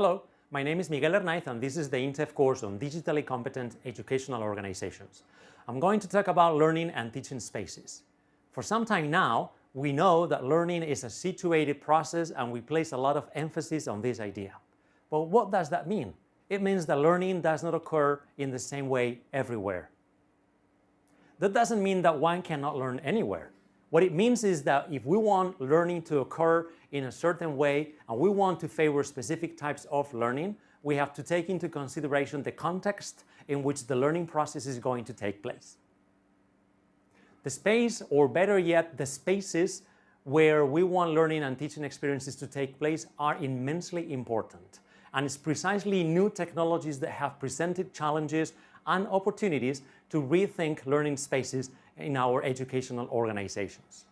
Hello, my name is Miguel Hernaiz and this is the INTEF course on Digitally Competent Educational Organizations. I'm going to talk about learning and teaching spaces. For some time now, we know that learning is a situated process and we place a lot of emphasis on this idea. But what does that mean? It means that learning does not occur in the same way everywhere. That doesn't mean that one cannot learn anywhere. What it means is that if we want learning to occur in a certain way and we want to favor specific types of learning, we have to take into consideration the context in which the learning process is going to take place. The space, or better yet, the spaces where we want learning and teaching experiences to take place are immensely important. And it's precisely new technologies that have presented challenges and opportunities to rethink learning spaces in our educational organizations.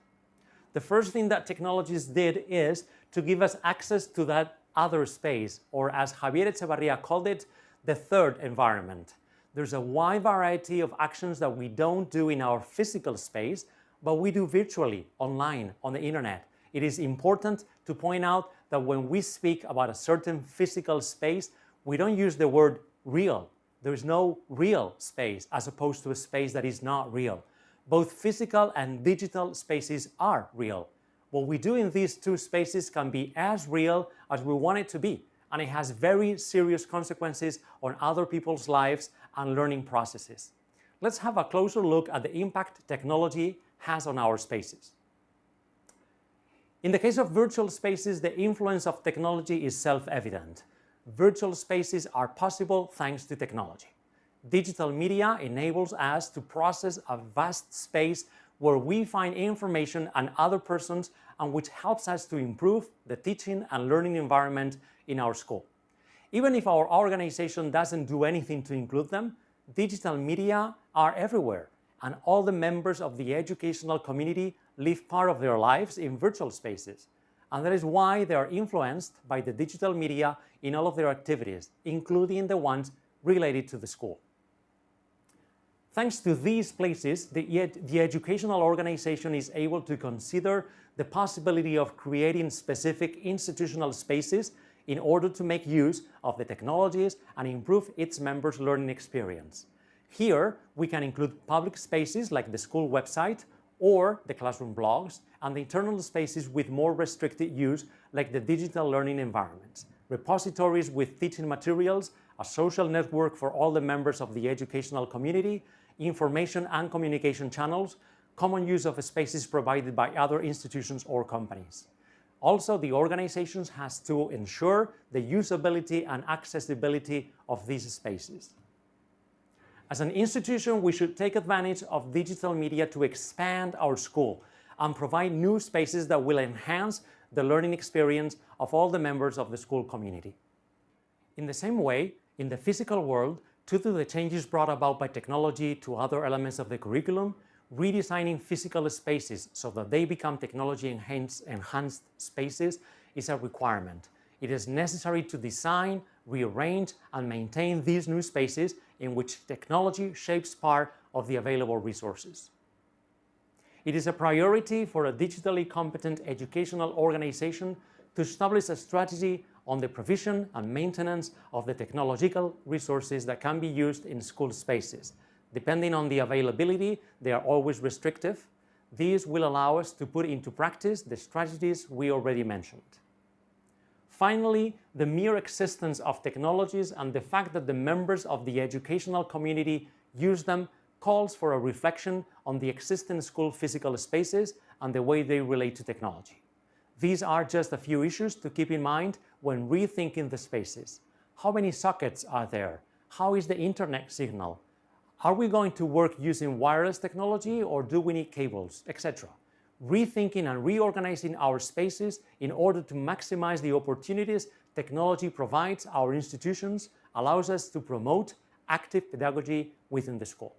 The first thing that technologies did is to give us access to that other space, or as Javier Echeverría called it, the third environment. There's a wide variety of actions that we don't do in our physical space, but we do virtually, online, on the internet. It is important to point out that when we speak about a certain physical space, we don't use the word real. There is no real space as opposed to a space that is not real. Both physical and digital spaces are real. What we do in these two spaces can be as real as we want it to be, and it has very serious consequences on other people's lives and learning processes. Let's have a closer look at the impact technology has on our spaces. In the case of virtual spaces, the influence of technology is self-evident. Virtual spaces are possible thanks to technology. Digital media enables us to process a vast space where we find information and other persons and which helps us to improve the teaching and learning environment in our school. Even if our organization doesn't do anything to include them, digital media are everywhere and all the members of the educational community live part of their lives in virtual spaces. And that is why they are influenced by the digital media in all of their activities, including the ones related to the school. Thanks to these places, the, the, educational organization is able to consider the possibility of creating specific institutional spaces in order to make use of the technologies and improve its members' learning experience. Here, we can include public spaces like the school website or the classroom blogs, and the internal spaces with more restricted use like the digital learning environments, repositories with teaching materials, a social network for all the members of the educational community, information and communication channels, common use of spaces provided by other institutions or companies. Also, the organization has to ensure the usability and accessibility of these spaces. As an institution, we should take advantage of digital media to expand our school and provide new spaces that will enhance the learning experience of all the members of the school community. In the same way, in the physical world, Due to the changes brought about by technology to other elements of the curriculum, redesigning physical spaces so that they become technology-enhanced enhanced spaces is a requirement. It is necessary to design, rearrange, and maintain these new spaces in which technology shapes part of the available resources. It is a priority for a digitally competent educational organization to establish a strategy on the provision and maintenance of the technological resources that can be used in school spaces. Depending on the availability, they are always restrictive. These will allow us to put into practice the strategies we already mentioned. Finally, the mere existence of technologies and the fact that the members of the educational community use them calls for a reflection on the existing school physical spaces and the way they relate to technology. These are just a few issues to keep in mind when rethinking the spaces. How many sockets are there? How is the internet signal? Are we going to work using wireless technology or do we need cables, etc.? Rethinking and reorganizing our spaces in order to maximize the opportunities technology provides our institutions allows us to promote active pedagogy within the school.